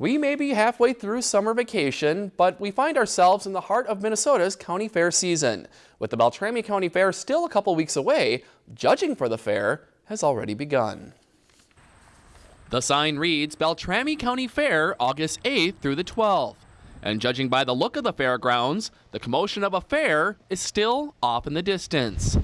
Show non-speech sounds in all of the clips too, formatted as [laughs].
We may be halfway through summer vacation, but we find ourselves in the heart of Minnesota's county fair season. With the Beltrami County Fair still a couple weeks away, judging for the fair has already begun. The sign reads Beltrami County Fair, August 8th through the 12th. And judging by the look of the fairgrounds, the commotion of a fair is still off in the distance.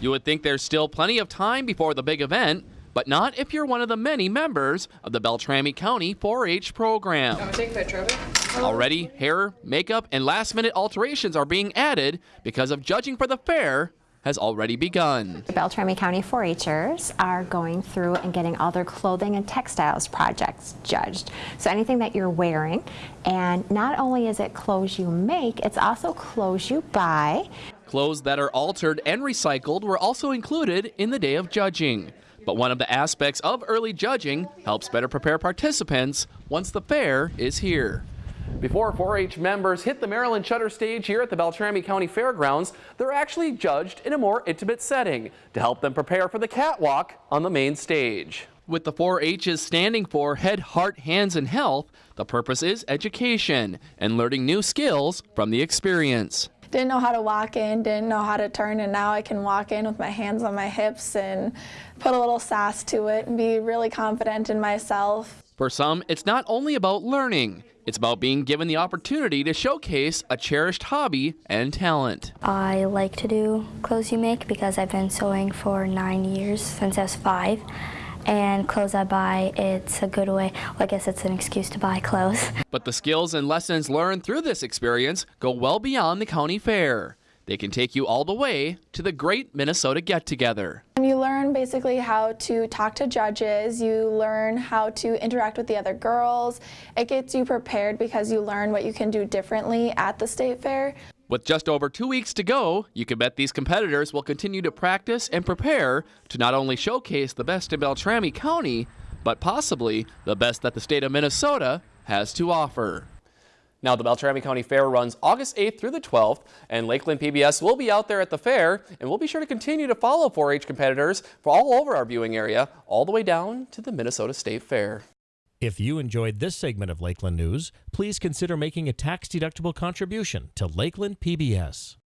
You would think there's still plenty of time before the big event, but not if you're one of the many members of the Beltrami County 4-H program. take a picture of it. Already, hair, makeup, and last-minute alterations are being added because of judging for the fair has already begun. The Beltrami County 4-Hers are going through and getting all their clothing and textiles projects judged. So anything that you're wearing, and not only is it clothes you make, it's also clothes you buy. Clothes that are altered and recycled were also included in the day of judging. But one of the aspects of early judging helps better prepare participants once the fair is here. Before 4-H members hit the Maryland Shutter stage here at the Beltrami County Fairgrounds, they're actually judged in a more intimate setting to help them prepare for the catwalk on the main stage. With the 4-H's standing for Head, Heart, Hands, and Health, the purpose is education and learning new skills from the experience didn't know how to walk in, didn't know how to turn, and now I can walk in with my hands on my hips and put a little sass to it and be really confident in myself. For some, it's not only about learning, it's about being given the opportunity to showcase a cherished hobby and talent. I like to do clothes you make because I've been sewing for nine years since I was five and clothes I buy, it's a good way, well, I guess it's an excuse to buy clothes. [laughs] But the skills and lessons learned through this experience go well beyond the county fair. They can take you all the way to the great Minnesota Get Together. You learn basically how to talk to judges, you learn how to interact with the other girls. It gets you prepared because you learn what you can do differently at the state fair. With just over two weeks to go, you can bet these competitors will continue to practice and prepare to not only showcase the best in Beltrami County, but possibly the best that the state of Minnesota has to offer. Now, the Beltrami County Fair runs August 8th through the 12th, and Lakeland PBS will be out there at the fair, and we'll be sure to continue to follow 4-H competitors for all over our viewing area, all the way down to the Minnesota State Fair. If you enjoyed this segment of Lakeland News, please consider making a tax-deductible contribution to Lakeland PBS.